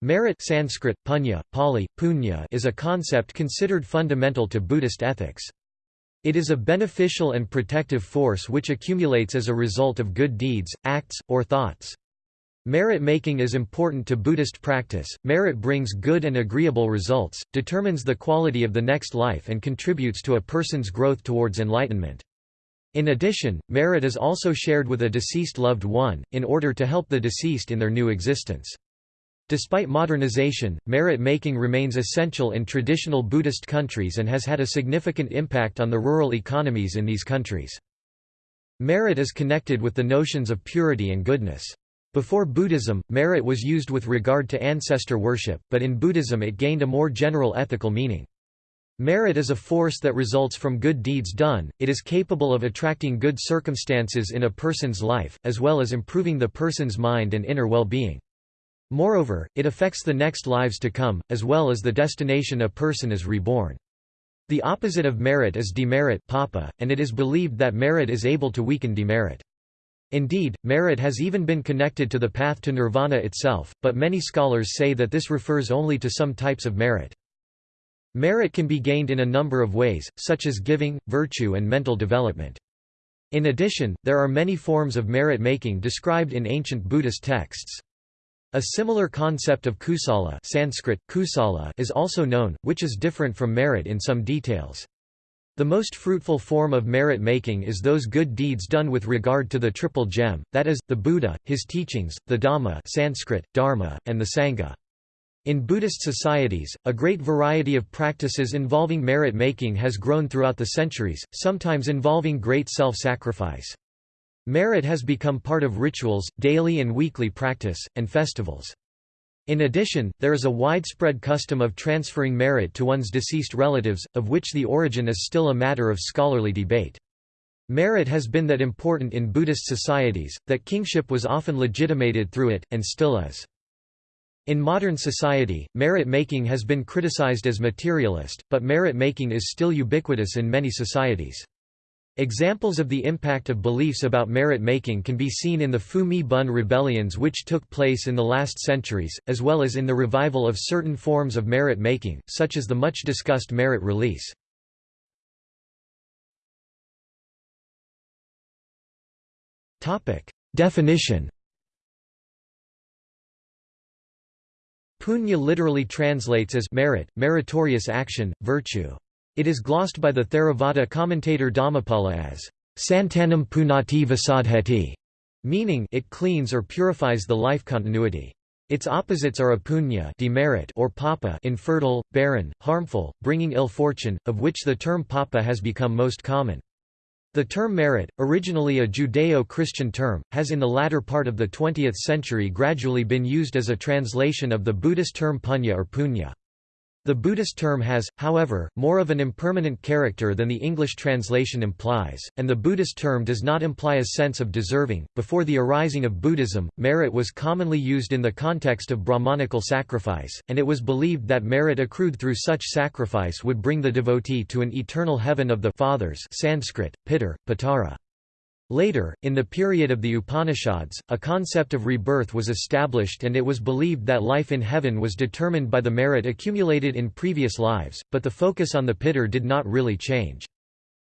Merit Sanskrit, punya, Pali, punya is a concept considered fundamental to Buddhist ethics. It is a beneficial and protective force which accumulates as a result of good deeds, acts, or thoughts. Merit making is important to Buddhist practice. Merit brings good and agreeable results, determines the quality of the next life, and contributes to a person's growth towards enlightenment. In addition, merit is also shared with a deceased loved one, in order to help the deceased in their new existence. Despite modernization, merit-making remains essential in traditional Buddhist countries and has had a significant impact on the rural economies in these countries. Merit is connected with the notions of purity and goodness. Before Buddhism, merit was used with regard to ancestor worship, but in Buddhism it gained a more general ethical meaning. Merit is a force that results from good deeds done, it is capable of attracting good circumstances in a person's life, as well as improving the person's mind and inner well-being. Moreover, it affects the next lives to come, as well as the destination a person is reborn. The opposite of merit is demerit papa, and it is believed that merit is able to weaken demerit. Indeed, merit has even been connected to the path to nirvana itself, but many scholars say that this refers only to some types of merit. Merit can be gained in a number of ways, such as giving, virtue and mental development. In addition, there are many forms of merit-making described in ancient Buddhist texts. A similar concept of kusala Sanskrit, kusala is also known, which is different from merit in some details. The most fruitful form of merit-making is those good deeds done with regard to the triple gem, that is, the Buddha, his teachings, the Dhamma Sanskrit, Dharma, and the Sangha. In Buddhist societies, a great variety of practices involving merit-making has grown throughout the centuries, sometimes involving great self-sacrifice. Merit has become part of rituals, daily and weekly practice, and festivals. In addition, there is a widespread custom of transferring merit to one's deceased relatives, of which the origin is still a matter of scholarly debate. Merit has been that important in Buddhist societies, that kingship was often legitimated through it, and still is. In modern society, merit-making has been criticized as materialist, but merit-making is still ubiquitous in many societies. Examples of the impact of beliefs about merit-making can be seen in the Phu Mi Bun rebellions which took place in the last centuries, as well as in the revival of certain forms of merit-making, such as the much-discussed merit release. Definition Punya literally translates as merit, meritorious action, virtue. It is glossed by the Theravada commentator Dhammapala as Santanam punati visadheti, meaning it cleans or purifies the life continuity. Its opposites are apunya demerit or papa infertile, barren, harmful, bringing ill fortune, of which the term papa has become most common. The term merit, originally a Judeo-Christian term, has in the latter part of the 20th century gradually been used as a translation of the Buddhist term punya or punya. The Buddhist term has, however, more of an impermanent character than the English translation implies, and the Buddhist term does not imply a sense of deserving. Before the arising of Buddhism, merit was commonly used in the context of Brahmanical sacrifice, and it was believed that merit accrued through such sacrifice would bring the devotee to an eternal heaven of the fathers Sanskrit, Pitar, Patara. Later, in the period of the Upanishads, a concept of rebirth was established and it was believed that life in heaven was determined by the merit accumulated in previous lives, but the focus on the pitter did not really change.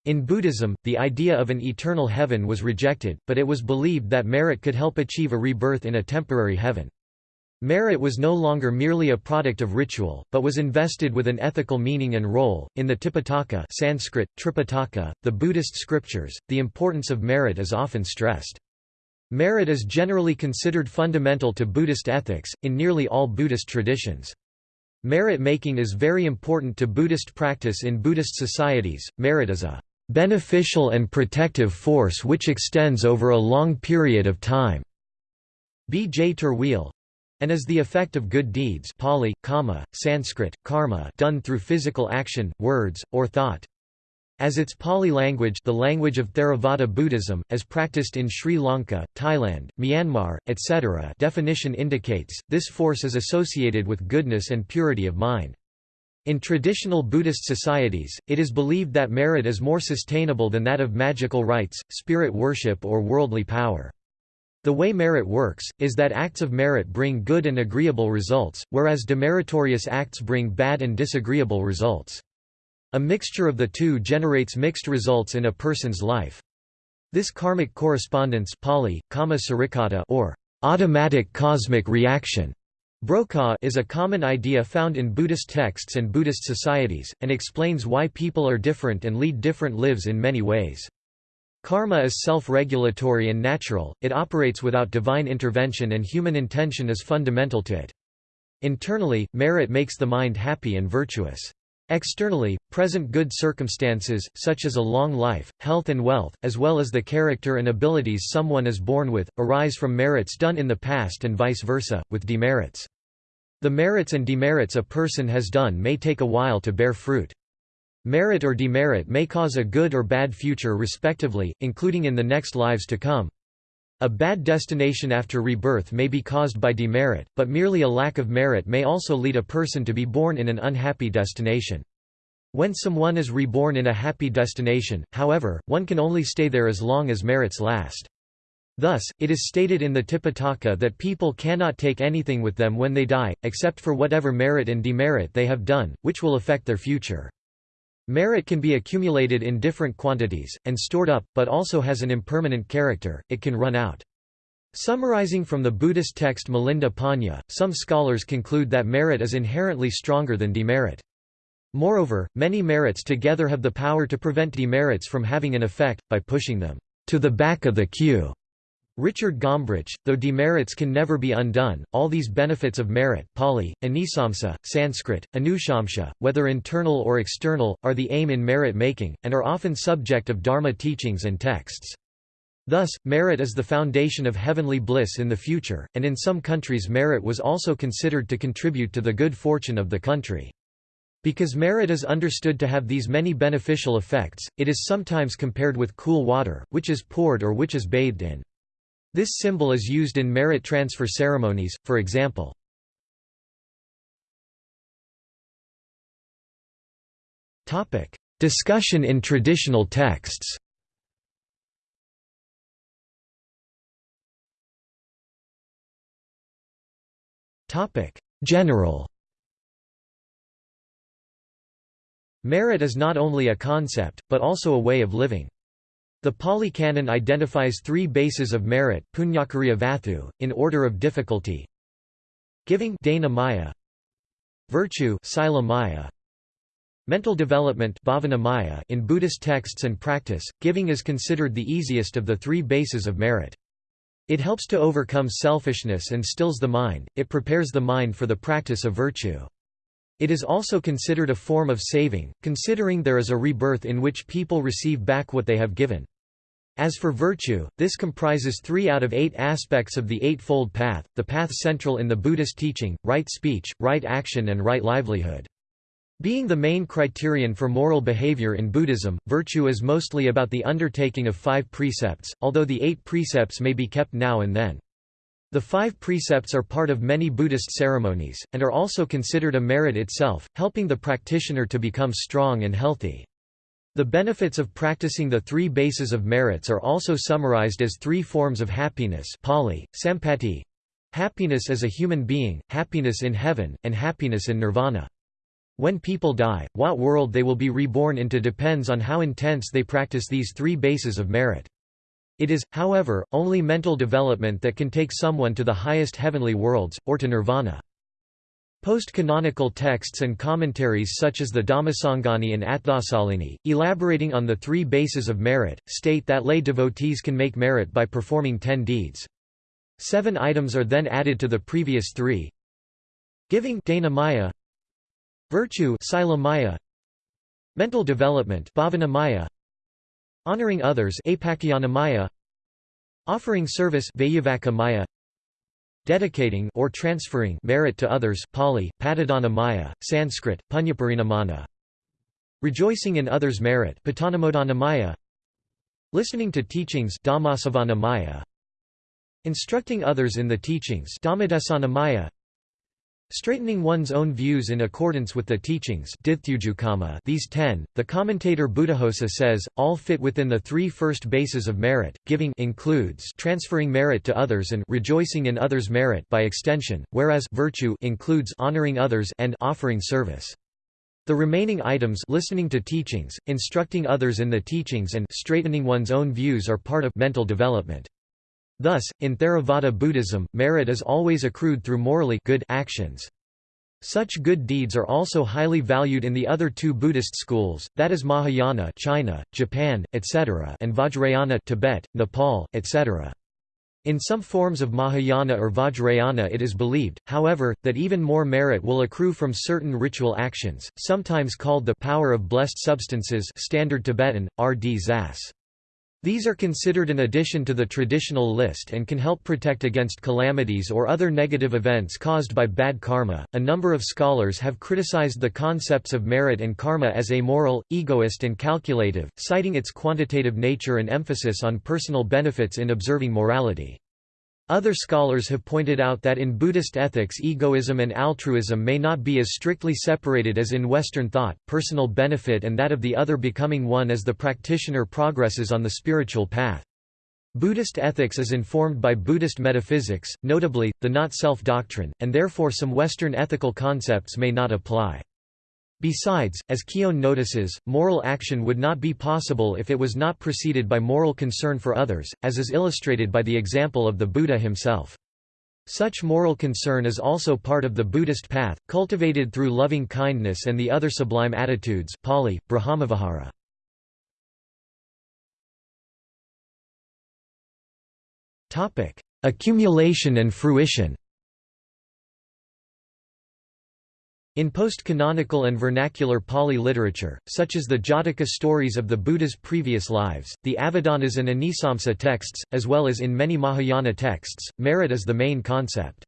In Buddhism, the idea of an eternal heaven was rejected, but it was believed that merit could help achieve a rebirth in a temporary heaven. Merit was no longer merely a product of ritual, but was invested with an ethical meaning and role. In the Tipitaka Sanskrit, Tripitaka, the Buddhist scriptures, the importance of merit is often stressed. Merit is generally considered fundamental to Buddhist ethics, in nearly all Buddhist traditions. Merit making is very important to Buddhist practice in Buddhist societies. Merit is a beneficial and protective force which extends over a long period of time. B. J. Terwiel, and is the effect of good deeds Pali, kama, Sanskrit, karma done through physical action, words, or thought. As its Pali language the language of Theravada Buddhism, as practiced in Sri Lanka, Thailand, Myanmar, etc. definition indicates, this force is associated with goodness and purity of mind. In traditional Buddhist societies, it is believed that merit is more sustainable than that of magical rites, spirit worship or worldly power. The way merit works, is that acts of merit bring good and agreeable results, whereas demeritorious acts bring bad and disagreeable results. A mixture of the two generates mixed results in a person's life. This karmic correspondence Pali, kama or automatic cosmic reaction Brokaw is a common idea found in Buddhist texts and Buddhist societies, and explains why people are different and lead different lives in many ways. Karma is self-regulatory and natural, it operates without divine intervention and human intention is fundamental to it. Internally, merit makes the mind happy and virtuous. Externally, present good circumstances, such as a long life, health and wealth, as well as the character and abilities someone is born with, arise from merits done in the past and vice versa, with demerits. The merits and demerits a person has done may take a while to bear fruit. Merit or demerit may cause a good or bad future respectively, including in the next lives to come. A bad destination after rebirth may be caused by demerit, but merely a lack of merit may also lead a person to be born in an unhappy destination. When someone is reborn in a happy destination, however, one can only stay there as long as merits last. Thus, it is stated in the Tipitaka that people cannot take anything with them when they die, except for whatever merit and demerit they have done, which will affect their future. Merit can be accumulated in different quantities, and stored up, but also has an impermanent character, it can run out. Summarizing from the Buddhist text Milinda Panha, some scholars conclude that merit is inherently stronger than demerit. Moreover, many merits together have the power to prevent demerits from having an effect, by pushing them to the back of the queue. Richard Gombrich, though demerits can never be undone, all these benefits of merit Pali, anisamsa, Sanskrit, anushamsa, whether internal or external, are the aim in merit-making, and are often subject of Dharma teachings and texts. Thus, merit is the foundation of heavenly bliss in the future, and in some countries merit was also considered to contribute to the good fortune of the country. Because merit is understood to have these many beneficial effects, it is sometimes compared with cool water, which is poured or which is bathed in. This symbol is used in merit transfer ceremonies, for example. Discussion in traditional texts General Merit is not only a concept, but also a way of living. The Pali Canon identifies three bases of merit vathu, in order of difficulty Giving maya, Virtue maya, Mental development maya in Buddhist texts and practice, giving is considered the easiest of the three bases of merit. It helps to overcome selfishness and stills the mind, it prepares the mind for the practice of virtue. It is also considered a form of saving, considering there is a rebirth in which people receive back what they have given. As for virtue, this comprises three out of eight aspects of the Eightfold Path, the path central in the Buddhist teaching, right speech, right action and right livelihood. Being the main criterion for moral behavior in Buddhism, virtue is mostly about the undertaking of five precepts, although the eight precepts may be kept now and then. The five precepts are part of many Buddhist ceremonies, and are also considered a merit itself, helping the practitioner to become strong and healthy. The benefits of practicing the three bases of merits are also summarized as three forms of happiness Pali, sampati, happiness as a human being, happiness in heaven, and happiness in nirvana. When people die, what world they will be reborn into depends on how intense they practice these three bases of merit. It is, however, only mental development that can take someone to the highest heavenly worlds, or to nirvana. Post-canonical texts and commentaries such as the Dhammasangani and Atthasalini, elaborating on the three bases of merit, state that lay devotees can make merit by performing ten deeds. Seven items are then added to the previous three. Giving dana maya, Virtue sila maya, Mental development bhavana maya, Honoring others Offering service maya, dedicating or transferring merit to others Pali, Patadana Maya, Sanskrit, Punyaparinamana. Rejoicing in others' merit Maya. Listening to teachings Maya. Instructing others in the teachings Maya Straightening one's own views in accordance with the teachings these ten, the commentator Buddhaghosa says, all fit within the three first bases of merit. Giving includes transferring merit to others and rejoicing in others' merit by extension, whereas virtue includes honoring others and offering service. The remaining items listening to teachings, instructing others in the teachings and straightening one's own views are part of mental development. Thus, in Theravada Buddhism, merit is always accrued through morally good actions. Such good deeds are also highly valued in the other two Buddhist schools, that is Mahayana China, Japan, etc. and Vajrayana Tibet, Nepal, etc. In some forms of Mahayana or Vajrayana it is believed, however, that even more merit will accrue from certain ritual actions, sometimes called the power of blessed substances standard Tibetan, R.D. Zas. These are considered an addition to the traditional list and can help protect against calamities or other negative events caused by bad karma. A number of scholars have criticized the concepts of merit and karma as amoral, egoist, and calculative, citing its quantitative nature and emphasis on personal benefits in observing morality. Other scholars have pointed out that in Buddhist ethics egoism and altruism may not be as strictly separated as in Western thought, personal benefit and that of the other becoming one as the practitioner progresses on the spiritual path. Buddhist ethics is informed by Buddhist metaphysics, notably, the not-self doctrine, and therefore some Western ethical concepts may not apply. Besides, as Keown notices, moral action would not be possible if it was not preceded by moral concern for others, as is illustrated by the example of the Buddha himself. Such moral concern is also part of the Buddhist path, cultivated through loving kindness and the other sublime attitudes Pali, Brahmavihara. Accumulation and fruition In post-canonical and vernacular Pali literature, such as the Jataka stories of the Buddha's previous lives, the Avadanas and Anisamsa texts, as well as in many Mahayana texts, merit is the main concept.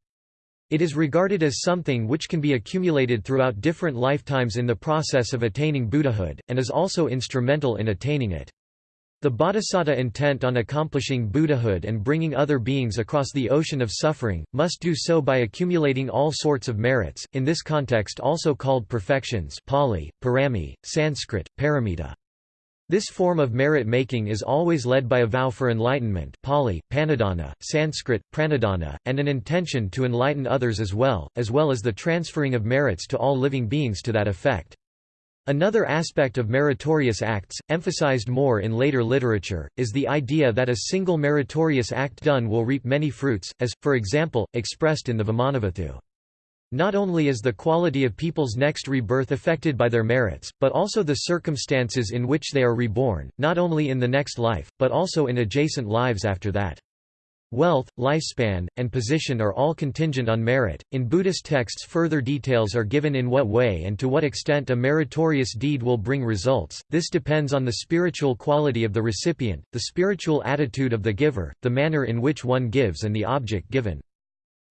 It is regarded as something which can be accumulated throughout different lifetimes in the process of attaining Buddhahood, and is also instrumental in attaining it. The bodhisattva intent on accomplishing Buddhahood and bringing other beings across the ocean of suffering, must do so by accumulating all sorts of merits, in this context also called perfections Pali, parami, Sanskrit, paramita. This form of merit-making is always led by a vow for enlightenment Pali, panadana, Sanskrit, pranadana, and an intention to enlighten others as well, as well as the transferring of merits to all living beings to that effect. Another aspect of meritorious acts, emphasized more in later literature, is the idea that a single meritorious act done will reap many fruits, as, for example, expressed in the Vimanavattu. Not only is the quality of people's next rebirth affected by their merits, but also the circumstances in which they are reborn, not only in the next life, but also in adjacent lives after that. Wealth, lifespan, and position are all contingent on merit. In Buddhist texts, further details are given in what way and to what extent a meritorious deed will bring results. This depends on the spiritual quality of the recipient, the spiritual attitude of the giver, the manner in which one gives, and the object given.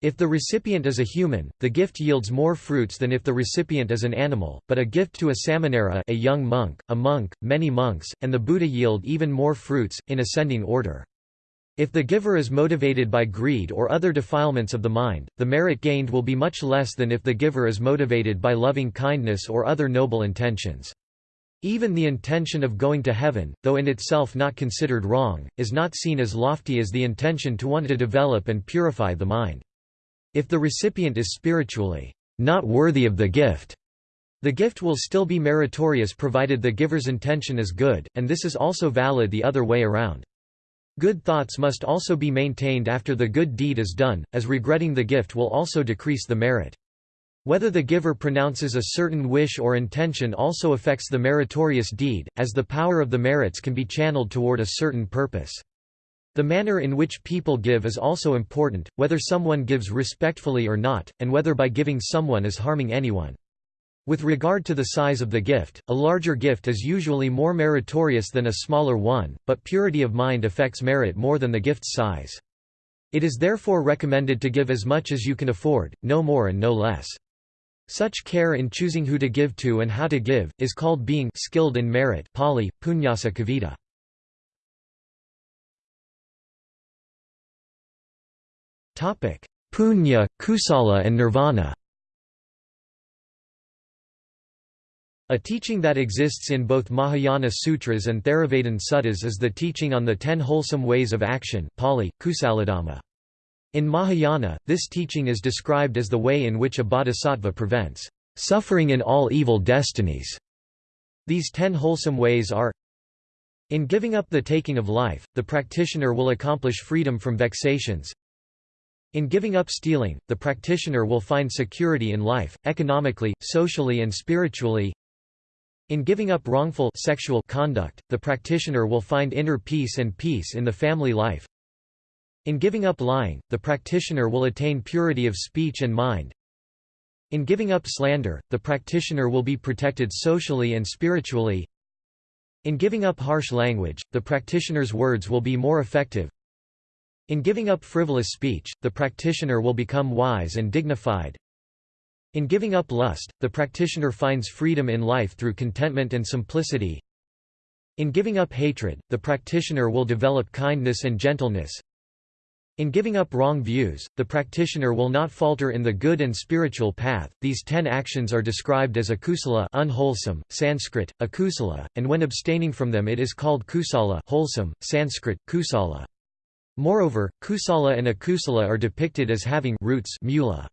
If the recipient is a human, the gift yields more fruits than if the recipient is an animal, but a gift to a samanera a young monk, a monk, many monks, and the Buddha yield even more fruits, in ascending order. If the giver is motivated by greed or other defilements of the mind, the merit gained will be much less than if the giver is motivated by loving kindness or other noble intentions. Even the intention of going to heaven, though in itself not considered wrong, is not seen as lofty as the intention to want to develop and purify the mind. If the recipient is spiritually not worthy of the gift, the gift will still be meritorious provided the giver's intention is good, and this is also valid the other way around. Good thoughts must also be maintained after the good deed is done, as regretting the gift will also decrease the merit. Whether the giver pronounces a certain wish or intention also affects the meritorious deed, as the power of the merits can be channeled toward a certain purpose. The manner in which people give is also important, whether someone gives respectfully or not, and whether by giving someone is harming anyone. With regard to the size of the gift, a larger gift is usually more meritorious than a smaller one, but purity of mind affects merit more than the gift's size. It is therefore recommended to give as much as you can afford, no more and no less. Such care in choosing who to give to and how to give, is called being skilled in merit Pali, punyasa kavita. Punya, kusala and nirvana A teaching that exists in both Mahayana Sutras and Theravadan Suttas is the teaching on the ten wholesome ways of action Pali. In Mahayana, this teaching is described as the way in which a bodhisattva prevents suffering in all evil destinies. These ten wholesome ways are In giving up the taking of life, the practitioner will accomplish freedom from vexations, in giving up stealing, the practitioner will find security in life, economically, socially and spiritually. In giving up wrongful sexual conduct, the practitioner will find inner peace and peace in the family life. In giving up lying, the practitioner will attain purity of speech and mind. In giving up slander, the practitioner will be protected socially and spiritually. In giving up harsh language, the practitioner's words will be more effective. In giving up frivolous speech, the practitioner will become wise and dignified. In giving up lust, the practitioner finds freedom in life through contentment and simplicity. In giving up hatred, the practitioner will develop kindness and gentleness. In giving up wrong views, the practitioner will not falter in the good and spiritual path. These ten actions are described as akusala unwholesome, Sanskrit, akusala, and when abstaining from them it is called kusala wholesome, Sanskrit, kusala. Moreover, kusala and akusala are depicted as having roots mula.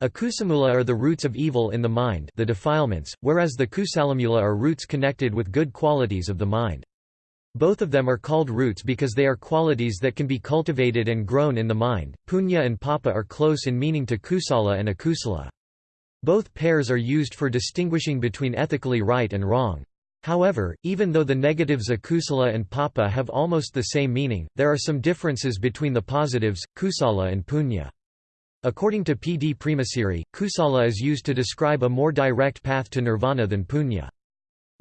Akusamula are the roots of evil in the mind the defilements, whereas the kusalamula are roots connected with good qualities of the mind. Both of them are called roots because they are qualities that can be cultivated and grown in the mind. Punya and papa are close in meaning to kusala and akusala. Both pairs are used for distinguishing between ethically right and wrong. However, even though the negatives akusala and papa have almost the same meaning, there are some differences between the positives, kusala and punya. According to P. D. Premasiri, kusala is used to describe a more direct path to nirvana than punya.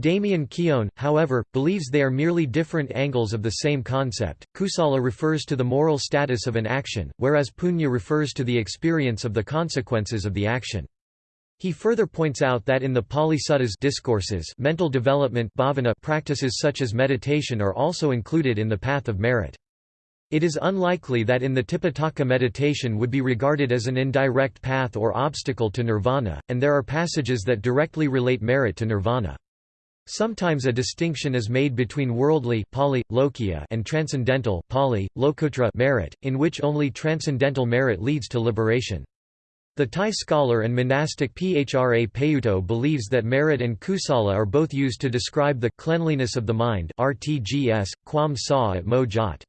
Damien Keown, however, believes they are merely different angles of the same concept. Kusala refers to the moral status of an action, whereas punya refers to the experience of the consequences of the action. He further points out that in the Pali Suttas discourses mental development bhavana practices such as meditation are also included in the path of merit. It is unlikely that in the Tipitaka meditation would be regarded as an indirect path or obstacle to nirvana, and there are passages that directly relate merit to nirvana. Sometimes a distinction is made between worldly Pali, Lokiya and transcendental Pali, Lokuttara merit, in which only transcendental merit leads to liberation. The Thai scholar and monastic Phra Payutto believes that merit and kusala are both used to describe the cleanliness of the mind RTGS, quam sa at mo jat.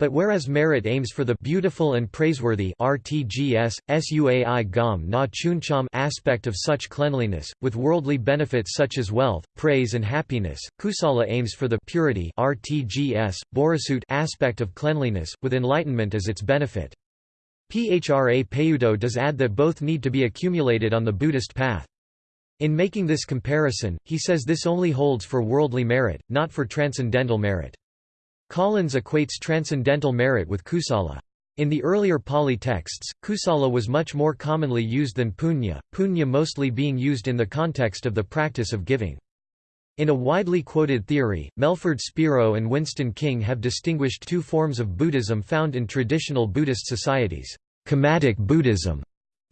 But whereas merit aims for the beautiful and praiseworthy RTGS, suai gam na chuncham aspect of such cleanliness, with worldly benefits such as wealth, praise and happiness, kusala aims for the purity RTGS, borisut aspect of cleanliness, with enlightenment as its benefit. Phra Payutto does add that both need to be accumulated on the Buddhist path. In making this comparison, he says this only holds for worldly merit, not for transcendental merit. Collins equates transcendental merit with kusala. In the earlier Pali texts, kusala was much more commonly used than punya, punya mostly being used in the context of the practice of giving. In a widely quoted theory, Melford Spiro and Winston King have distinguished two forms of Buddhism found in traditional Buddhist societies, Kammatic Buddhism,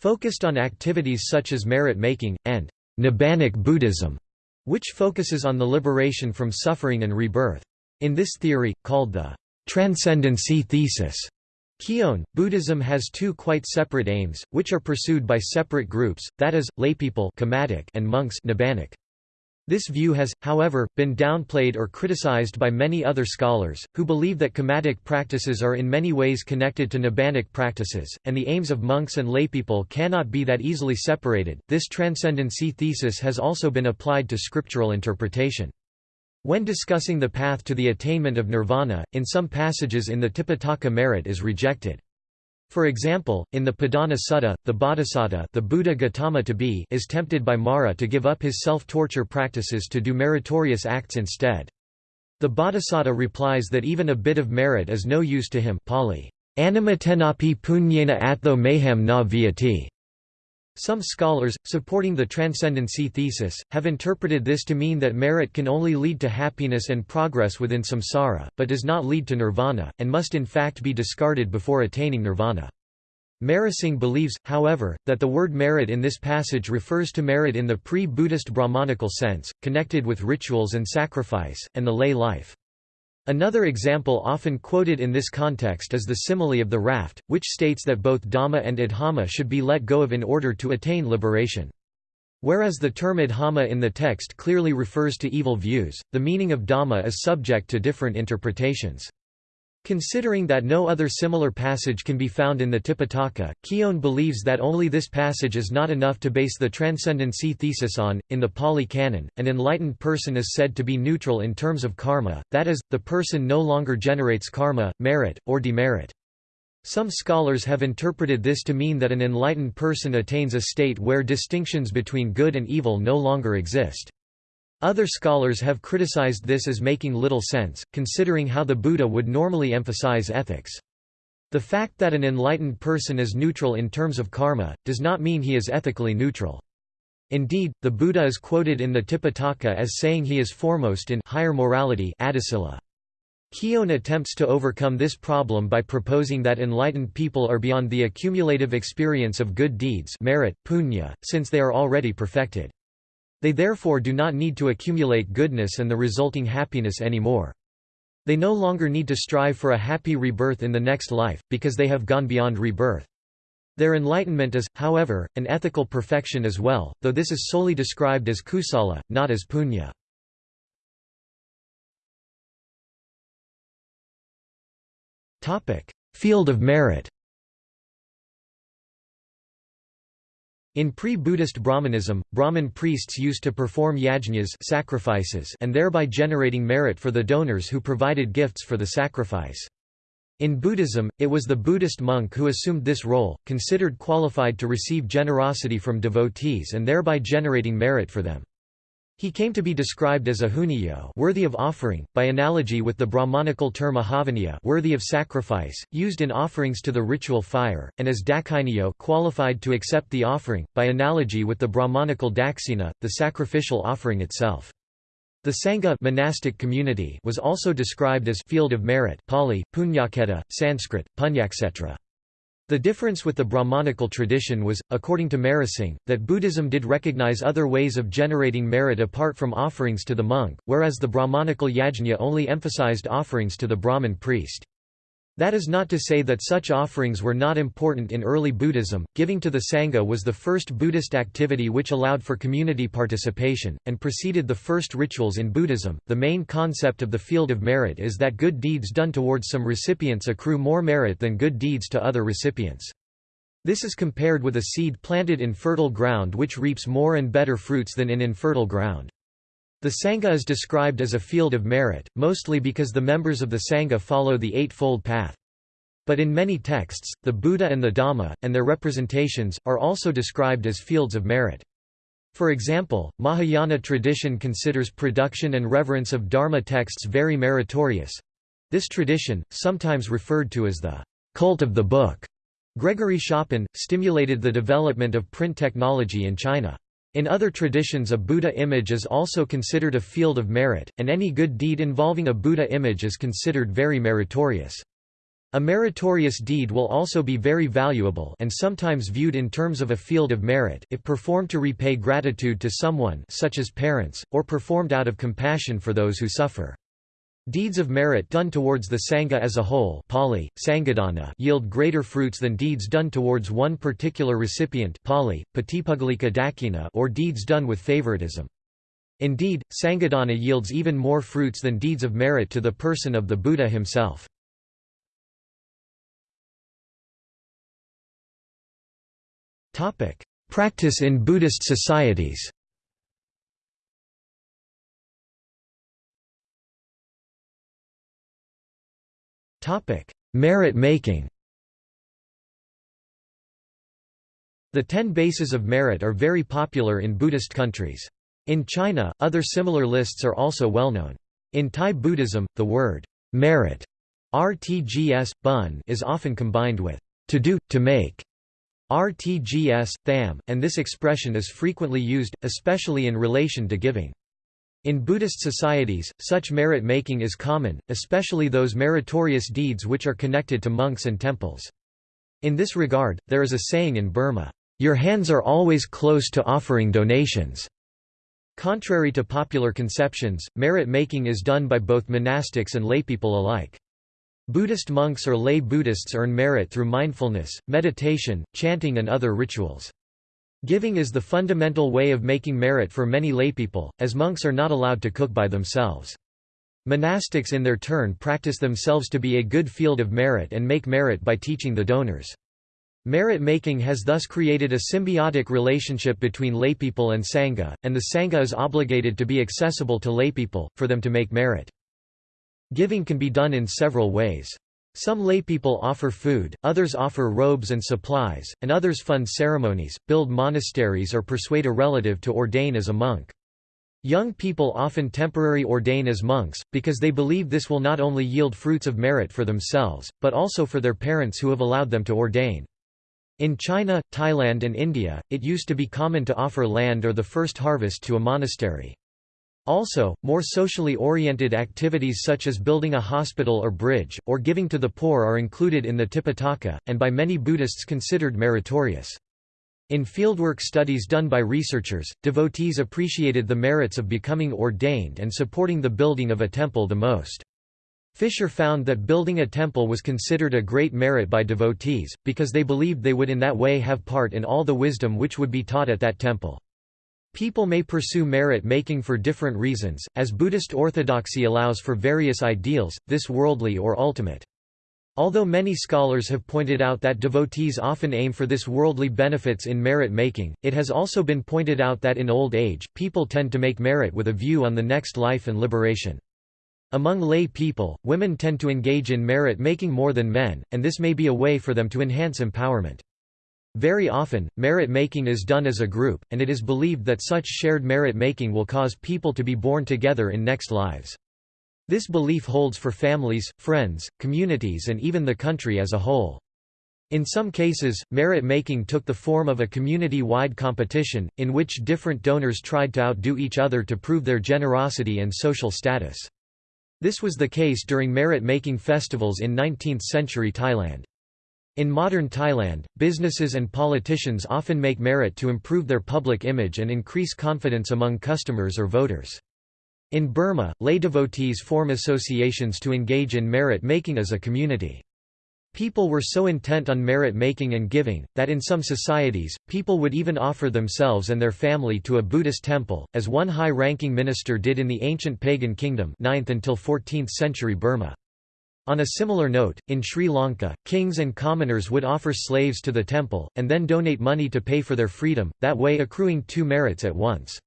focused on activities such as merit-making, and Nibbanic Buddhism, which focuses on the liberation from suffering and rebirth. In this theory, called the transcendency thesis, Keown, Buddhism has two quite separate aims, which are pursued by separate groups, that is, laypeople and monks Nibbanic. This view has, however, been downplayed or criticized by many other scholars, who believe that kammatic practices are in many ways connected to nibbanic practices, and the aims of monks and laypeople cannot be that easily separated. This transcendency thesis has also been applied to scriptural interpretation. When discussing the path to the attainment of nirvana, in some passages in the Tipitaka merit is rejected. For example, in the Padana Sutta, the Bodhisattva the Buddha Gautama to be is tempted by Mara to give up his self-torture practices to do meritorious acts instead. The Bodhisattva replies that even a bit of merit is no use to him Pali, Animatenapi punyena atho mayham na viati. Some scholars, supporting the transcendency thesis, have interpreted this to mean that merit can only lead to happiness and progress within samsara, but does not lead to nirvana, and must in fact be discarded before attaining nirvana. Marasingh believes, however, that the word merit in this passage refers to merit in the pre-Buddhist Brahmanical sense, connected with rituals and sacrifice, and the lay life. Another example often quoted in this context is the simile of the raft, which states that both Dhamma and Adhamma should be let go of in order to attain liberation. Whereas the term Adhamma in the text clearly refers to evil views, the meaning of Dhamma is subject to different interpretations. Considering that no other similar passage can be found in the Tipitaka, Keown believes that only this passage is not enough to base the transcendency thesis on. In the Pali Canon, an enlightened person is said to be neutral in terms of karma, that is, the person no longer generates karma, merit, or demerit. Some scholars have interpreted this to mean that an enlightened person attains a state where distinctions between good and evil no longer exist. Other scholars have criticized this as making little sense, considering how the Buddha would normally emphasize ethics. The fact that an enlightened person is neutral in terms of karma, does not mean he is ethically neutral. Indeed, the Buddha is quoted in the Tipitaka as saying he is foremost in higher morality Adisila. Keown attempts to overcome this problem by proposing that enlightened people are beyond the accumulative experience of good deeds merit, punya, since they are already perfected. They therefore do not need to accumulate goodness and the resulting happiness anymore. They no longer need to strive for a happy rebirth in the next life, because they have gone beyond rebirth. Their enlightenment is, however, an ethical perfection as well, though this is solely described as kusala, not as punya. Field of merit In pre-Buddhist Brahmanism, Brahmin priests used to perform yajñas sacrifices and thereby generating merit for the donors who provided gifts for the sacrifice. In Buddhism, it was the Buddhist monk who assumed this role, considered qualified to receive generosity from devotees and thereby generating merit for them. He came to be described as a huniyo worthy of offering, by analogy with the Brahmanical term ahavaniya worthy of sacrifice, used in offerings to the ritual fire, and as daksiniyo qualified to accept the offering, by analogy with the Brahmanical daksina, the sacrificial offering itself. The Sangha monastic community was also described as field of merit Pali, Punyaketa, Sanskrit, Punyakshetra. The difference with the Brahmanical tradition was, according to Marasingh, that Buddhism did recognize other ways of generating merit apart from offerings to the monk, whereas the Brahmanical yajna only emphasized offerings to the Brahmin priest. That is not to say that such offerings were not important in early Buddhism. Giving to the Sangha was the first Buddhist activity which allowed for community participation, and preceded the first rituals in Buddhism. The main concept of the field of merit is that good deeds done towards some recipients accrue more merit than good deeds to other recipients. This is compared with a seed planted in fertile ground which reaps more and better fruits than in infertile ground. The Sangha is described as a field of merit, mostly because the members of the Sangha follow the Eightfold Path. But in many texts, the Buddha and the Dhamma, and their representations, are also described as fields of merit. For example, Mahayana tradition considers production and reverence of Dharma texts very meritorious. This tradition, sometimes referred to as the cult of the book, Gregory Schopen, stimulated the development of print technology in China. In other traditions a Buddha image is also considered a field of merit, and any good deed involving a Buddha image is considered very meritorious. A meritorious deed will also be very valuable and sometimes viewed in terms of a field of merit if performed to repay gratitude to someone such as parents, or performed out of compassion for those who suffer. Deeds of merit done towards the Sangha as a whole Pali, Sanghadana yield greater fruits than deeds done towards one particular recipient Pali, Dakina or deeds done with favoritism. Indeed, Sanghadana yields even more fruits than deeds of merit to the person of the Buddha himself. Practice in Buddhist societies Merit making The ten bases of merit are very popular in Buddhist countries. In China, other similar lists are also well known. In Thai Buddhism, the word merit rtgs, bun is often combined with to do, to make rtgs, tham, and this expression is frequently used, especially in relation to giving. In Buddhist societies, such merit-making is common, especially those meritorious deeds which are connected to monks and temples. In this regard, there is a saying in Burma, "'Your hands are always close to offering donations'". Contrary to popular conceptions, merit-making is done by both monastics and laypeople alike. Buddhist monks or lay Buddhists earn merit through mindfulness, meditation, chanting and other rituals. Giving is the fundamental way of making merit for many laypeople, as monks are not allowed to cook by themselves. Monastics in their turn practice themselves to be a good field of merit and make merit by teaching the donors. Merit making has thus created a symbiotic relationship between laypeople and Sangha, and the Sangha is obligated to be accessible to laypeople, for them to make merit. Giving can be done in several ways. Some laypeople offer food, others offer robes and supplies, and others fund ceremonies, build monasteries or persuade a relative to ordain as a monk. Young people often temporarily ordain as monks, because they believe this will not only yield fruits of merit for themselves, but also for their parents who have allowed them to ordain. In China, Thailand and India, it used to be common to offer land or the first harvest to a monastery. Also, more socially oriented activities such as building a hospital or bridge, or giving to the poor are included in the Tipitaka, and by many Buddhists considered meritorious. In fieldwork studies done by researchers, devotees appreciated the merits of becoming ordained and supporting the building of a temple the most. Fisher found that building a temple was considered a great merit by devotees, because they believed they would in that way have part in all the wisdom which would be taught at that temple. People may pursue merit making for different reasons, as Buddhist orthodoxy allows for various ideals, this worldly or ultimate. Although many scholars have pointed out that devotees often aim for this worldly benefits in merit making, it has also been pointed out that in old age, people tend to make merit with a view on the next life and liberation. Among lay people, women tend to engage in merit making more than men, and this may be a way for them to enhance empowerment. Very often, merit making is done as a group, and it is believed that such shared merit making will cause people to be born together in next lives. This belief holds for families, friends, communities and even the country as a whole. In some cases, merit-making took the form of a community-wide competition, in which different donors tried to outdo each other to prove their generosity and social status. This was the case during merit-making festivals in 19th-century Thailand. In modern Thailand, businesses and politicians often make merit to improve their public image and increase confidence among customers or voters. In Burma, lay devotees form associations to engage in merit-making as a community. People were so intent on merit-making and giving, that in some societies, people would even offer themselves and their family to a Buddhist temple, as one high-ranking minister did in the ancient pagan kingdom 9th until 14th century Burma. On a similar note, in Sri Lanka, kings and commoners would offer slaves to the temple, and then donate money to pay for their freedom, that way accruing two merits at once.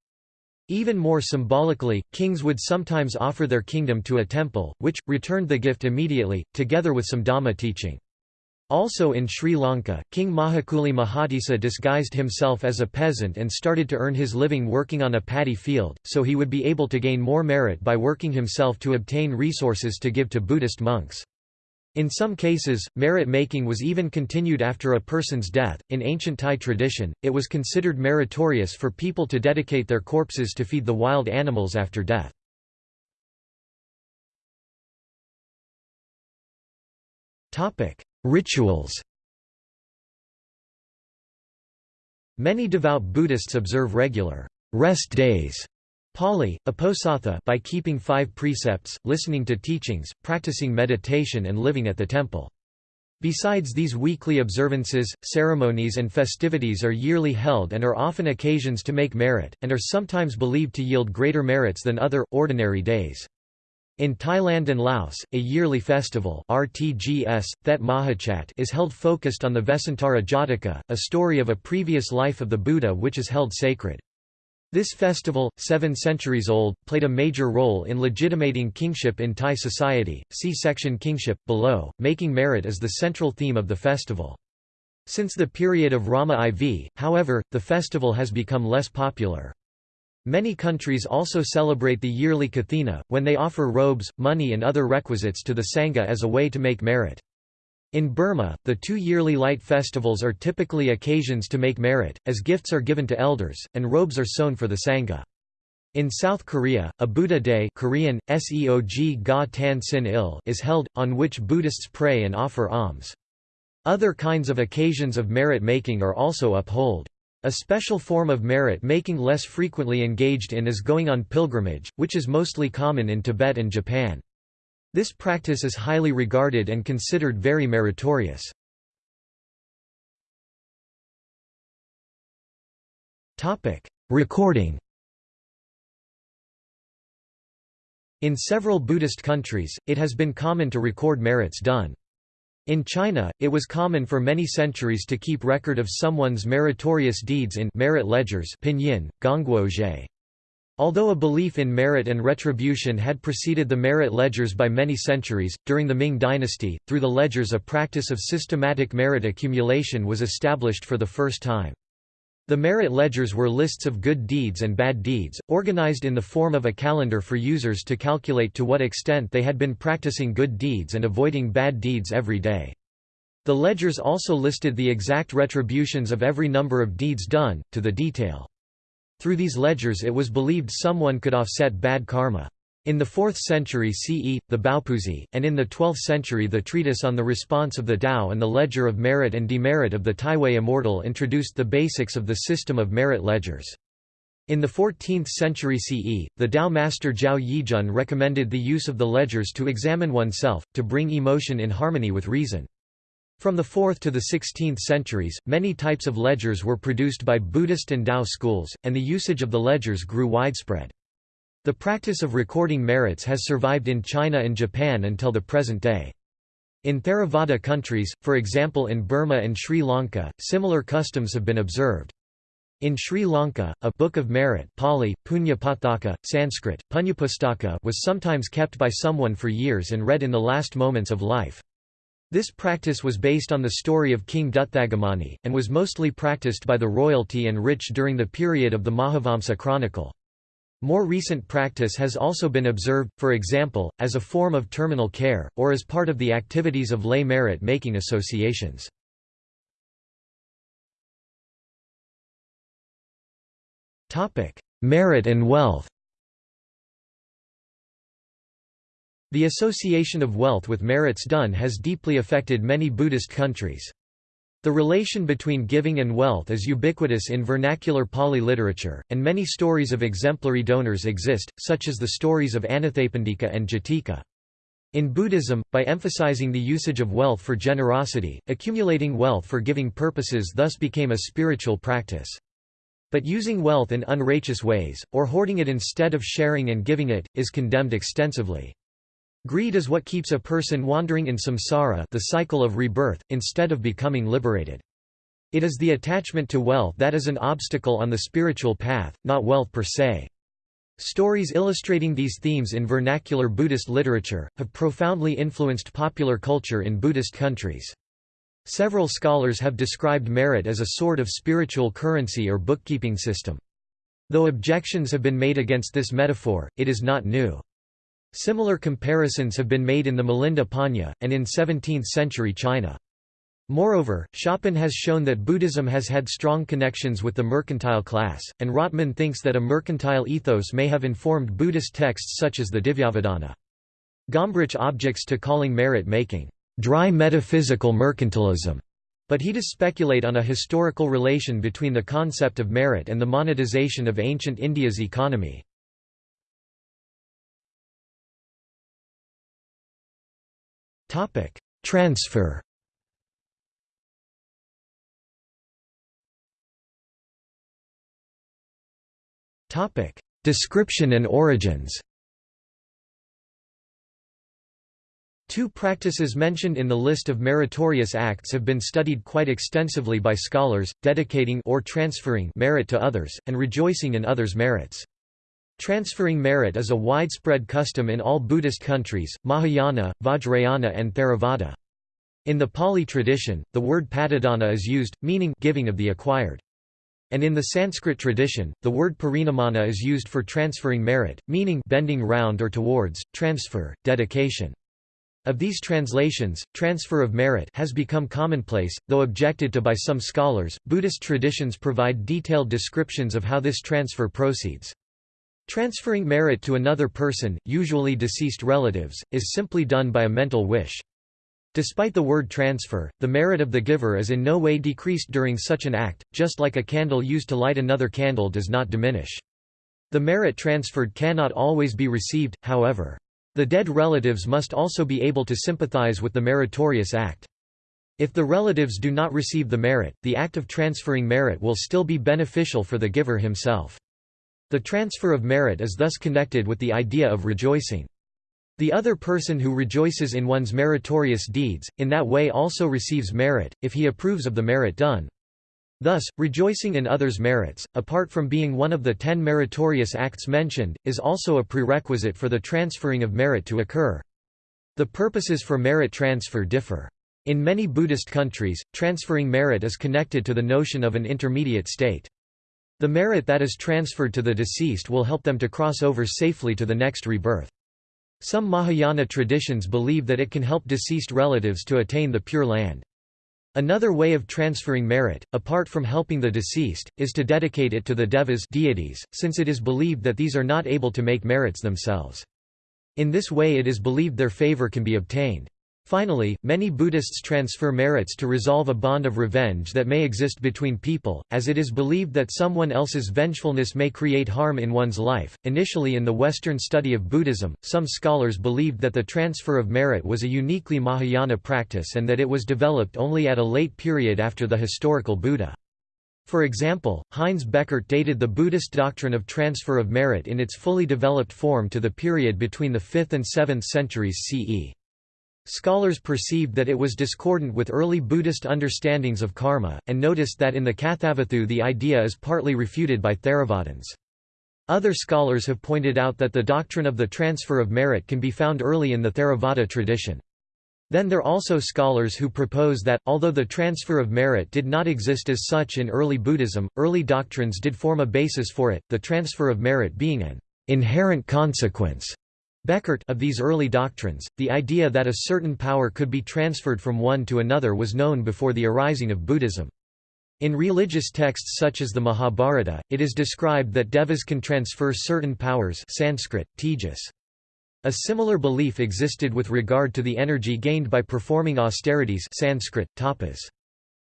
Even more symbolically, kings would sometimes offer their kingdom to a temple, which, returned the gift immediately, together with some Dhamma teaching. Also in Sri Lanka, King Mahakuli Mahatissa disguised himself as a peasant and started to earn his living working on a paddy field, so he would be able to gain more merit by working himself to obtain resources to give to Buddhist monks. In some cases, merit making was even continued after a person's death. In ancient Thai tradition, it was considered meritorious for people to dedicate their corpses to feed the wild animals after death. Topic: Rituals. Many devout Buddhists observe regular rest days Pali, Uposatha by keeping five precepts, listening to teachings, practicing meditation and living at the temple. Besides these weekly observances, ceremonies and festivities are yearly held and are often occasions to make merit, and are sometimes believed to yield greater merits than other, ordinary days. In Thailand and Laos, a yearly festival RTGS, Thet Mahachat is held focused on the Vesantara Jataka, a story of a previous life of the Buddha which is held sacred. This festival, seven centuries old, played a major role in legitimating kingship in Thai society. See section Kingship, below. Making merit is the central theme of the festival. Since the period of Rama IV, however, the festival has become less popular. Many countries also celebrate the yearly Kathina, when they offer robes, money and other requisites to the Sangha as a way to make merit. In Burma, the two yearly light festivals are typically occasions to make merit, as gifts are given to elders, and robes are sewn for the Sangha. In South Korea, a Buddha Day Korean, Seog ga tan sin il is held, on which Buddhists pray and offer alms. Other kinds of occasions of merit making are also uphold. A special form of merit making less frequently engaged in is going on pilgrimage, which is mostly common in Tibet and Japan. This practice is highly regarded and considered very meritorious. Recording In several Buddhist countries, it has been common to record merits done. In China, it was common for many centuries to keep record of someone's meritorious deeds in merit ledgers pinyin, gongguozhe. Although a belief in merit and retribution had preceded the merit ledgers by many centuries, during the Ming dynasty, through the ledgers a practice of systematic merit accumulation was established for the first time. The merit ledgers were lists of good deeds and bad deeds, organized in the form of a calendar for users to calculate to what extent they had been practicing good deeds and avoiding bad deeds every day. The ledgers also listed the exact retributions of every number of deeds done, to the detail. Through these ledgers it was believed someone could offset bad karma. In the 4th century CE, the Baopuzi, and in the 12th century the treatise on the response of the Tao and the ledger of merit and demerit of the Taiwei Immortal introduced the basics of the system of merit ledgers. In the 14th century CE, the Tao master Zhao Yijun recommended the use of the ledgers to examine oneself, to bring emotion in harmony with reason. From the 4th to the 16th centuries, many types of ledgers were produced by Buddhist and Tao schools, and the usage of the ledgers grew widespread. The practice of recording merits has survived in China and Japan until the present day. In Theravada countries, for example in Burma and Sri Lanka, similar customs have been observed. In Sri Lanka, a Book of Merit Pali, Punyapataka, Sanskrit, Punyapustaka was sometimes kept by someone for years and read in the last moments of life. This practice was based on the story of King Dutthagamani, and was mostly practiced by the royalty and rich during the period of the Mahavamsa chronicle. More recent practice has also been observed, for example, as a form of terminal care, or as part of the activities of lay merit-making associations. Merit and wealth The association of wealth with merits done has deeply affected many Buddhist countries. The relation between giving and wealth is ubiquitous in vernacular Pali literature, and many stories of exemplary donors exist, such as the stories of Anathapindika and Jatika. In Buddhism, by emphasizing the usage of wealth for generosity, accumulating wealth for giving purposes thus became a spiritual practice. But using wealth in unrighteous ways, or hoarding it instead of sharing and giving it, is condemned extensively. Greed is what keeps a person wandering in samsara the cycle of rebirth, instead of becoming liberated. It is the attachment to wealth that is an obstacle on the spiritual path, not wealth per se. Stories illustrating these themes in vernacular Buddhist literature, have profoundly influenced popular culture in Buddhist countries. Several scholars have described merit as a sort of spiritual currency or bookkeeping system. Though objections have been made against this metaphor, it is not new. Similar comparisons have been made in the Milinda Panha, and in 17th-century China. Moreover, Schopen has shown that Buddhism has had strong connections with the mercantile class, and Rotman thinks that a mercantile ethos may have informed Buddhist texts such as the Divyavadana. Gombrich objects to calling merit-making, "...dry metaphysical mercantilism", but he does speculate on a historical relation between the concept of merit and the monetization of ancient India's economy. Topic: Transfer. Topic: Description and origins. Two practices mentioned in the list of meritorious acts have been studied quite extensively by scholars, dedicating or transferring merit to others, and rejoicing in others' merits. Transferring merit is a widespread custom in all Buddhist countries, Mahayana, Vajrayana and Theravada. In the Pali tradition, the word patidana is used, meaning giving of the acquired. And in the Sanskrit tradition, the word parinamana is used for transferring merit, meaning bending round or towards, transfer, dedication. Of these translations, transfer of merit has become commonplace, though objected to by some scholars. Buddhist traditions provide detailed descriptions of how this transfer proceeds. Transferring merit to another person, usually deceased relatives, is simply done by a mental wish. Despite the word transfer, the merit of the giver is in no way decreased during such an act, just like a candle used to light another candle does not diminish. The merit transferred cannot always be received, however. The dead relatives must also be able to sympathize with the meritorious act. If the relatives do not receive the merit, the act of transferring merit will still be beneficial for the giver himself. The transfer of merit is thus connected with the idea of rejoicing. The other person who rejoices in one's meritorious deeds, in that way also receives merit, if he approves of the merit done. Thus, rejoicing in others' merits, apart from being one of the ten meritorious acts mentioned, is also a prerequisite for the transferring of merit to occur. The purposes for merit transfer differ. In many Buddhist countries, transferring merit is connected to the notion of an intermediate state. The merit that is transferred to the deceased will help them to cross over safely to the next rebirth. Some Mahayana traditions believe that it can help deceased relatives to attain the Pure Land. Another way of transferring merit, apart from helping the deceased, is to dedicate it to the devas deities, since it is believed that these are not able to make merits themselves. In this way it is believed their favor can be obtained. Finally, many Buddhists transfer merits to resolve a bond of revenge that may exist between people, as it is believed that someone else's vengefulness may create harm in one's life. Initially, in the Western study of Buddhism, some scholars believed that the transfer of merit was a uniquely Mahayana practice and that it was developed only at a late period after the historical Buddha. For example, Heinz Bechert dated the Buddhist doctrine of transfer of merit in its fully developed form to the period between the 5th and 7th centuries CE. Scholars perceived that it was discordant with early Buddhist understandings of karma, and noticed that in the Kathavatthu the idea is partly refuted by Theravadins. Other scholars have pointed out that the doctrine of the transfer of merit can be found early in the Theravada tradition. Then there are also scholars who propose that, although the transfer of merit did not exist as such in early Buddhism, early doctrines did form a basis for it, the transfer of merit being an inherent consequence Bechert of these early doctrines, the idea that a certain power could be transferred from one to another was known before the arising of Buddhism. In religious texts such as the Mahabharata, it is described that devas can transfer certain powers Sanskrit, tejas. A similar belief existed with regard to the energy gained by performing austerities Sanskrit, tapas.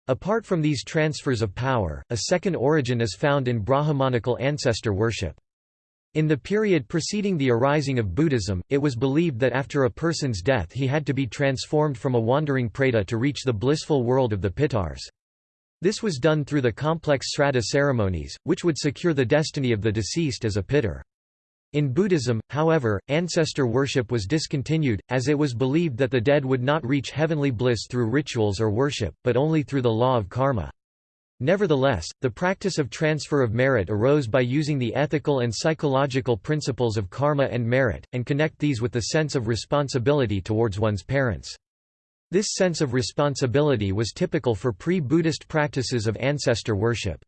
Apart from these transfers of power, a second origin is found in Brahmanical ancestor worship. In the period preceding the arising of Buddhism, it was believed that after a person's death he had to be transformed from a wandering preta to reach the blissful world of the Pitars. This was done through the complex Sraddha ceremonies, which would secure the destiny of the deceased as a Pitar. In Buddhism, however, ancestor worship was discontinued, as it was believed that the dead would not reach heavenly bliss through rituals or worship, but only through the law of karma. Nevertheless, the practice of transfer of merit arose by using the ethical and psychological principles of karma and merit, and connect these with the sense of responsibility towards one's parents. This sense of responsibility was typical for pre-Buddhist practices of ancestor worship.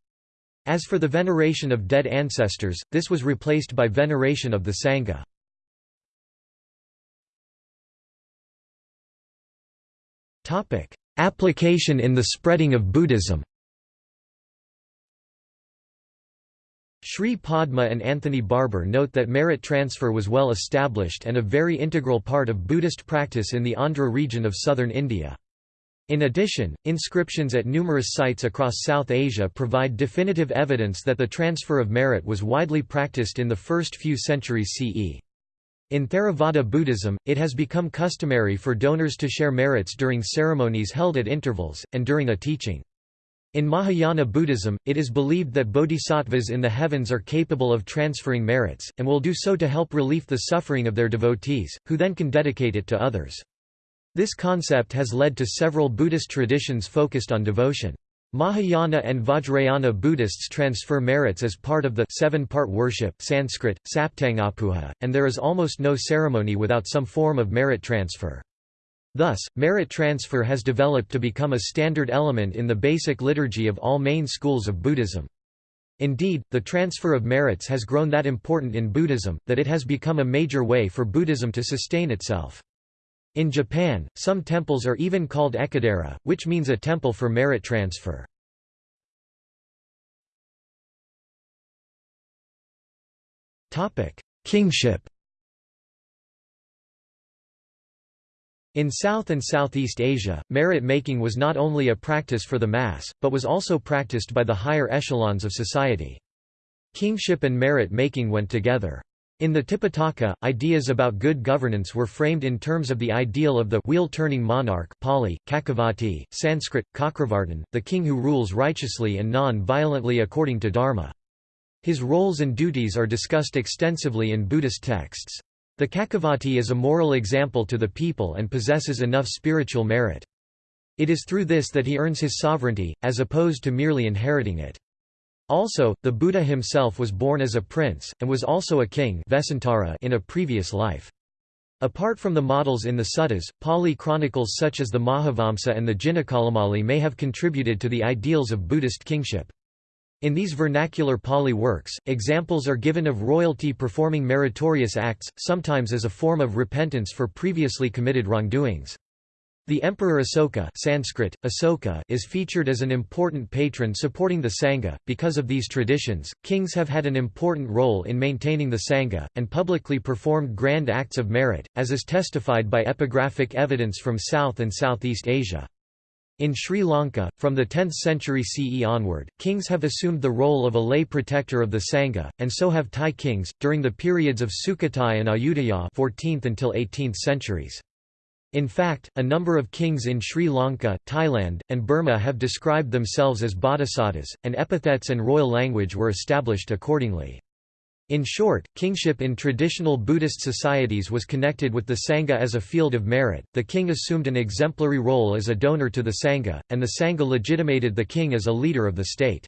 As for the veneration of dead ancestors, this was replaced by veneration of the Sangha. Application in the spreading of Buddhism Sree Padma and Anthony Barber note that merit transfer was well established and a very integral part of Buddhist practice in the Andhra region of southern India. In addition, inscriptions at numerous sites across South Asia provide definitive evidence that the transfer of merit was widely practiced in the first few centuries CE. In Theravada Buddhism, it has become customary for donors to share merits during ceremonies held at intervals, and during a teaching. In Mahayana Buddhism, it is believed that bodhisattvas in the heavens are capable of transferring merits, and will do so to help relieve the suffering of their devotees, who then can dedicate it to others. This concept has led to several Buddhist traditions focused on devotion. Mahayana and Vajrayana Buddhists transfer merits as part of the seven-part worship Sanskrit, saptangapuja, and there is almost no ceremony without some form of merit transfer. Thus, merit transfer has developed to become a standard element in the basic liturgy of all main schools of Buddhism. Indeed, the transfer of merits has grown that important in Buddhism, that it has become a major way for Buddhism to sustain itself. In Japan, some temples are even called ekadera, which means a temple for merit transfer. Kingship In South and Southeast Asia, merit-making was not only a practice for the mass, but was also practiced by the higher echelons of society. Kingship and merit-making went together. In the Tipitaka, ideas about good governance were framed in terms of the ideal of the wheel-turning monarch Pali, Cakkavatti, Sanskrit, Cakravartin, the king who rules righteously and non-violently according to dharma. His roles and duties are discussed extensively in Buddhist texts. The Cakkavatti is a moral example to the people and possesses enough spiritual merit. It is through this that he earns his sovereignty, as opposed to merely inheriting it. Also, the Buddha himself was born as a prince, and was also a king in a previous life. Apart from the models in the suttas, Pali chronicles such as the Mahavamsa and the Jinakalamali may have contributed to the ideals of Buddhist kingship. In these vernacular Pali works, examples are given of royalty performing meritorious acts, sometimes as a form of repentance for previously committed wrongdoings. The Emperor Asoka Sanskrit, Asoka is featured as an important patron supporting the Sangha. Because of these traditions, kings have had an important role in maintaining the Sangha, and publicly performed grand acts of merit, as is testified by epigraphic evidence from South and Southeast Asia. In Sri Lanka, from the 10th century CE onward, kings have assumed the role of a lay protector of the Sangha, and so have Thai kings, during the periods of Sukhothai and Ayutthaya 14th until 18th centuries. In fact, a number of kings in Sri Lanka, Thailand, and Burma have described themselves as bodhisattvas, and epithets and royal language were established accordingly. In short, kingship in traditional Buddhist societies was connected with the Sangha as a field of merit, the king assumed an exemplary role as a donor to the Sangha, and the Sangha legitimated the king as a leader of the state.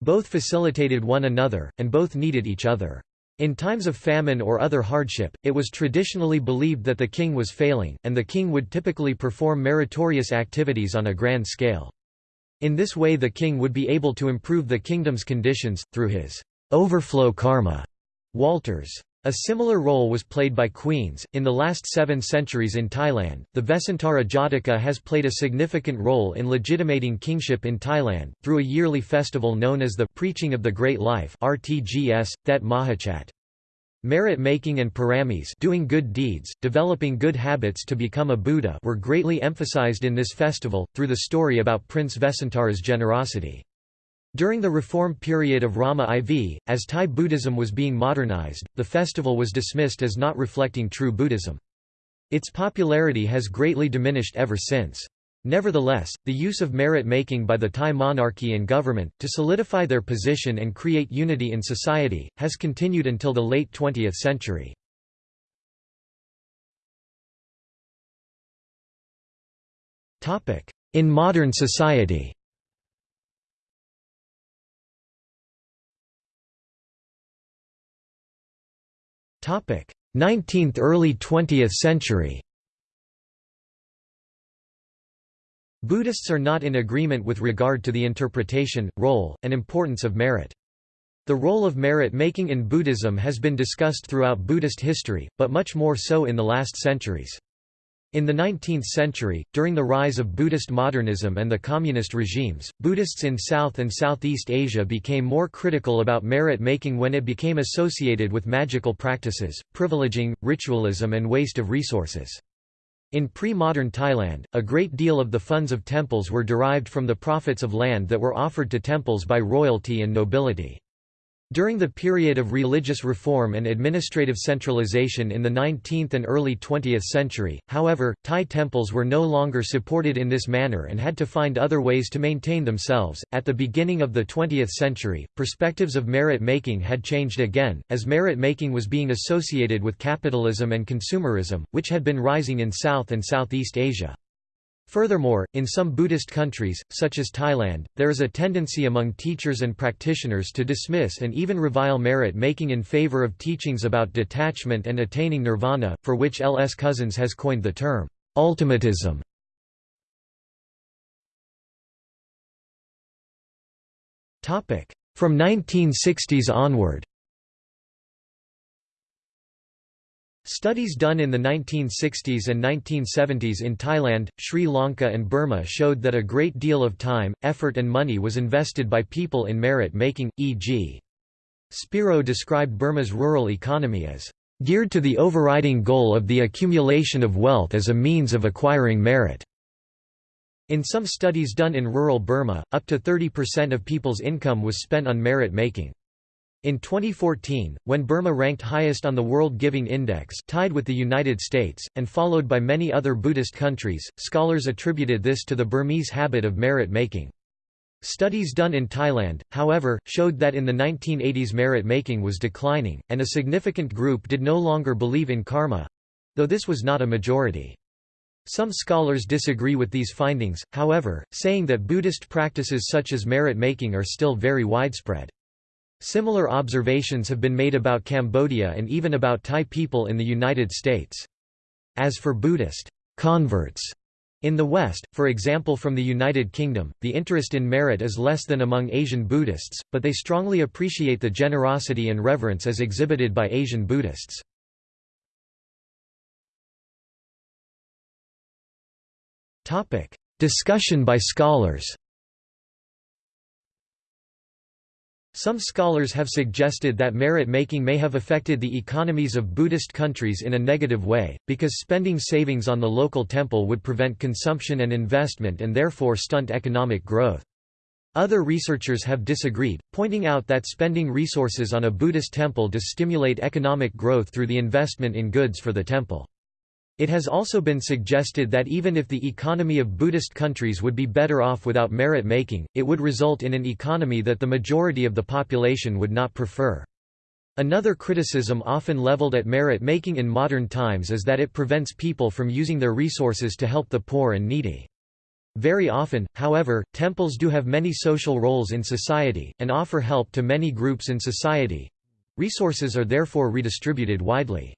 Both facilitated one another, and both needed each other. In times of famine or other hardship, it was traditionally believed that the king was failing, and the king would typically perform meritorious activities on a grand scale. In this way the king would be able to improve the kingdom's conditions, through his overflow karma. Walters. A similar role was played by queens. In the last seven centuries in Thailand, the Vesantara Jataka has played a significant role in legitimating kingship in Thailand, through a yearly festival known as the Preaching of the Great Life RTGS, Thet Mahachat. Merit making and paramis doing good deeds, developing good habits to become a Buddha were greatly emphasized in this festival, through the story about Prince Vesantara's generosity. During the reform period of Rama IV, as Thai Buddhism was being modernized, the festival was dismissed as not reflecting true Buddhism. Its popularity has greatly diminished ever since. Nevertheless, the use of merit-making by the Thai monarchy and government, to solidify their position and create unity in society, has continued until the late 20th century. In modern society 19th early 20th century. Buddhists are not in agreement with regard to the interpretation, role, and importance of merit. The role of merit-making in Buddhism has been discussed throughout Buddhist history, but much more so in the last centuries. In the 19th century, during the rise of Buddhist modernism and the communist regimes, Buddhists in South and Southeast Asia became more critical about merit-making when it became associated with magical practices, privileging, ritualism and waste of resources. In pre-modern Thailand, a great deal of the funds of temples were derived from the profits of land that were offered to temples by royalty and nobility. During the period of religious reform and administrative centralization in the 19th and early 20th century, however, Thai temples were no longer supported in this manner and had to find other ways to maintain themselves. At the beginning of the 20th century, perspectives of merit making had changed again, as merit making was being associated with capitalism and consumerism, which had been rising in South and Southeast Asia. Furthermore, in some Buddhist countries, such as Thailand, there is a tendency among teachers and practitioners to dismiss and even revile merit making in favor of teachings about detachment and attaining nirvana, for which L. S. Cousins has coined the term, ultimatism. From 1960s onward Studies done in the 1960s and 1970s in Thailand, Sri Lanka and Burma showed that a great deal of time, effort and money was invested by people in merit making, e.g. Spiro described Burma's rural economy as geared to the overriding goal of the accumulation of wealth as a means of acquiring merit. In some studies done in rural Burma, up to 30% of people's income was spent on merit making. In 2014, when Burma ranked highest on the World Giving Index tied with the United States, and followed by many other Buddhist countries, scholars attributed this to the Burmese habit of merit making. Studies done in Thailand, however, showed that in the 1980s merit making was declining, and a significant group did no longer believe in karma—though this was not a majority. Some scholars disagree with these findings, however, saying that Buddhist practices such as merit making are still very widespread. Similar observations have been made about Cambodia and even about Thai people in the United States. As for Buddhist converts in the West, for example from the United Kingdom, the interest in merit is less than among Asian Buddhists, but they strongly appreciate the generosity and reverence as exhibited by Asian Buddhists. Discussion by scholars Some scholars have suggested that merit-making may have affected the economies of Buddhist countries in a negative way, because spending savings on the local temple would prevent consumption and investment and therefore stunt economic growth. Other researchers have disagreed, pointing out that spending resources on a Buddhist temple does stimulate economic growth through the investment in goods for the temple. It has also been suggested that even if the economy of Buddhist countries would be better off without merit-making, it would result in an economy that the majority of the population would not prefer. Another criticism often leveled at merit-making in modern times is that it prevents people from using their resources to help the poor and needy. Very often, however, temples do have many social roles in society, and offer help to many groups in society. Resources are therefore redistributed widely.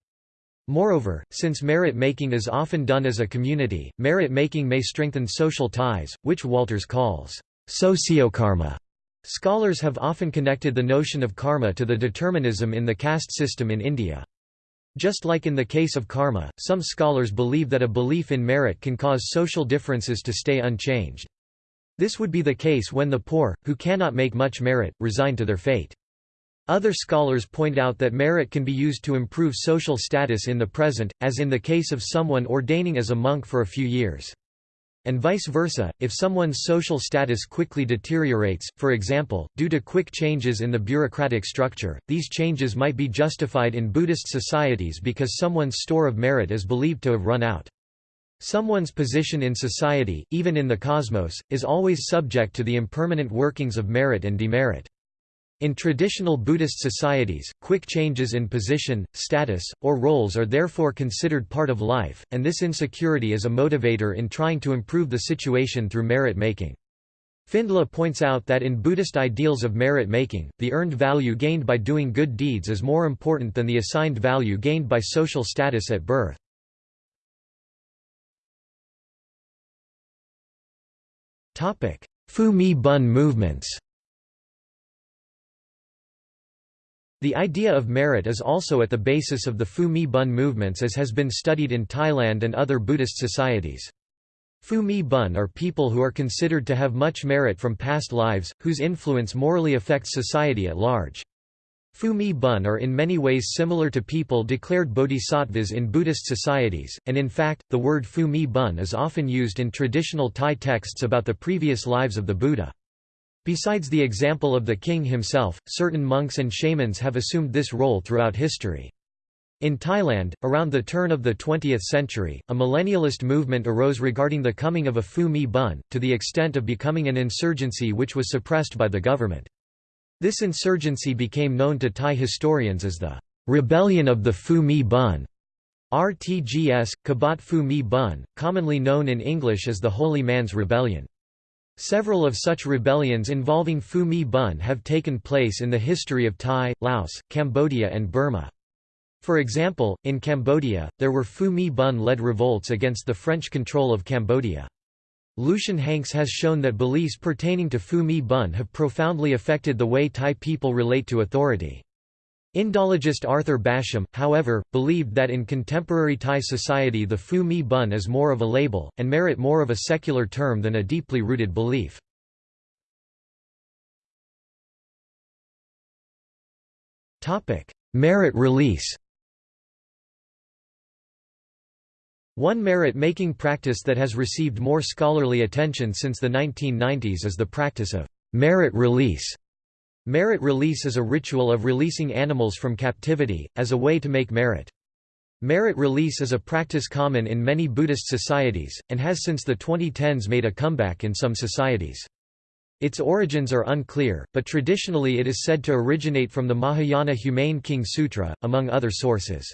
Moreover, since merit-making is often done as a community, merit-making may strengthen social ties, which Walters calls sociokarma. Scholars have often connected the notion of karma to the determinism in the caste system in India. Just like in the case of karma, some scholars believe that a belief in merit can cause social differences to stay unchanged. This would be the case when the poor, who cannot make much merit, resign to their fate. Other scholars point out that merit can be used to improve social status in the present, as in the case of someone ordaining as a monk for a few years. And vice versa, if someone's social status quickly deteriorates, for example, due to quick changes in the bureaucratic structure, these changes might be justified in Buddhist societies because someone's store of merit is believed to have run out. Someone's position in society, even in the cosmos, is always subject to the impermanent workings of merit and demerit. In traditional Buddhist societies, quick changes in position, status, or roles are therefore considered part of life, and this insecurity is a motivator in trying to improve the situation through merit-making. Findly points out that in Buddhist ideals of merit-making, the earned value gained by doing good deeds is more important than the assigned value gained by social status at birth. Phu Mi Bun movements The idea of merit is also at the basis of the Phu Mi Bun movements as has been studied in Thailand and other Buddhist societies. Phu Mi Bun are people who are considered to have much merit from past lives, whose influence morally affects society at large. Phu Mi Bun are in many ways similar to people declared bodhisattvas in Buddhist societies, and in fact, the word Phu Mi Bun is often used in traditional Thai texts about the previous lives of the Buddha. Besides the example of the king himself, certain monks and shamans have assumed this role throughout history. In Thailand, around the turn of the 20th century, a millennialist movement arose regarding the coming of a Phu Mi Bun, to the extent of becoming an insurgency which was suppressed by the government. This insurgency became known to Thai historians as the Rebellion of the Phu Mi Bun. RTGS, Kabat Phu Mi Bun, commonly known in English as the Holy Man's Rebellion. Several of such rebellions involving Phu Mi Bun have taken place in the history of Thai, Laos, Cambodia and Burma. For example, in Cambodia, there were Phu Mi Bun-led revolts against the French control of Cambodia. Lucian Hanks has shown that beliefs pertaining to Phu Mi Bun have profoundly affected the way Thai people relate to authority. Indologist Arthur Basham, however, believed that in contemporary Thai society the Phu Mi Bun is more of a label, and merit more of a secular term than a deeply rooted belief. Merit release One merit-making practice that has received more scholarly attention since the 1990s is the practice of merit release. Merit release is a ritual of releasing animals from captivity, as a way to make merit. Merit release is a practice common in many Buddhist societies, and has since the 2010s made a comeback in some societies. Its origins are unclear, but traditionally it is said to originate from the Mahayana Humane King Sutra, among other sources.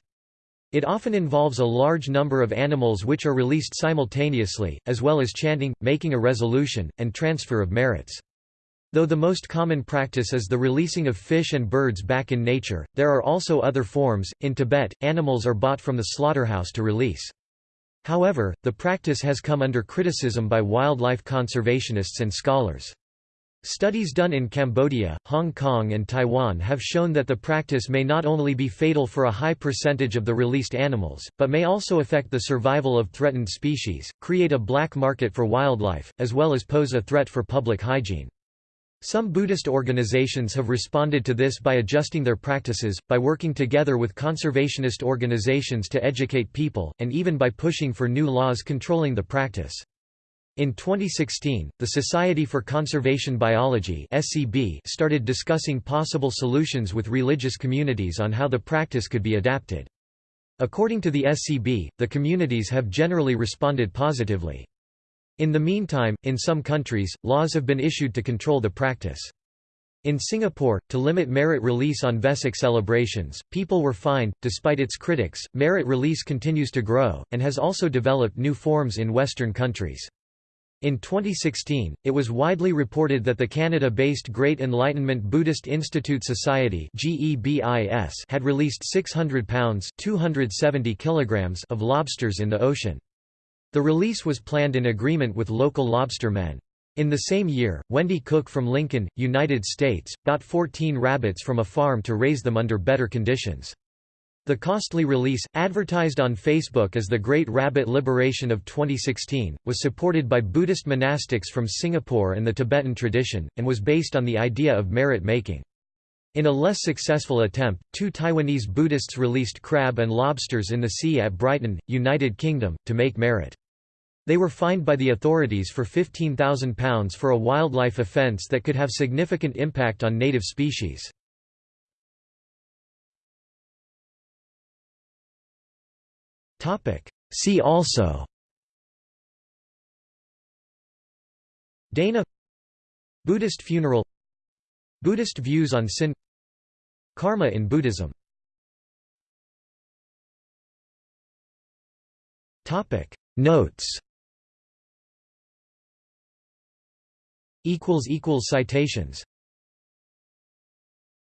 It often involves a large number of animals which are released simultaneously, as well as chanting, making a resolution, and transfer of merits. Though the most common practice is the releasing of fish and birds back in nature, there are also other forms. In Tibet, animals are bought from the slaughterhouse to release. However, the practice has come under criticism by wildlife conservationists and scholars. Studies done in Cambodia, Hong Kong and Taiwan have shown that the practice may not only be fatal for a high percentage of the released animals, but may also affect the survival of threatened species, create a black market for wildlife, as well as pose a threat for public hygiene. Some Buddhist organizations have responded to this by adjusting their practices, by working together with conservationist organizations to educate people, and even by pushing for new laws controlling the practice. In 2016, the Society for Conservation Biology (SCB) started discussing possible solutions with religious communities on how the practice could be adapted. According to the SCB, the communities have generally responded positively. In the meantime, in some countries, laws have been issued to control the practice. In Singapore, to limit merit release on Vesak celebrations, people were fined. Despite its critics, merit release continues to grow, and has also developed new forms in Western countries. In 2016, it was widely reported that the Canada-based Great Enlightenment Buddhist Institute Society had released 600 pounds 270 kilograms of lobsters in the ocean. The release was planned in agreement with local lobstermen. In the same year, Wendy Cook from Lincoln, United States, bought 14 rabbits from a farm to raise them under better conditions. The costly release, advertised on Facebook as the Great Rabbit Liberation of 2016, was supported by Buddhist monastics from Singapore and the Tibetan tradition, and was based on the idea of merit making. In a less successful attempt, two Taiwanese Buddhists released crab and lobsters in the sea at Brighton, United Kingdom, to make merit. They were fined by the authorities for £15,000 for a wildlife offence that could have significant impact on native species. See also Dana Buddhist funeral Buddhist views on sin Karma in Buddhism. Notes. Citations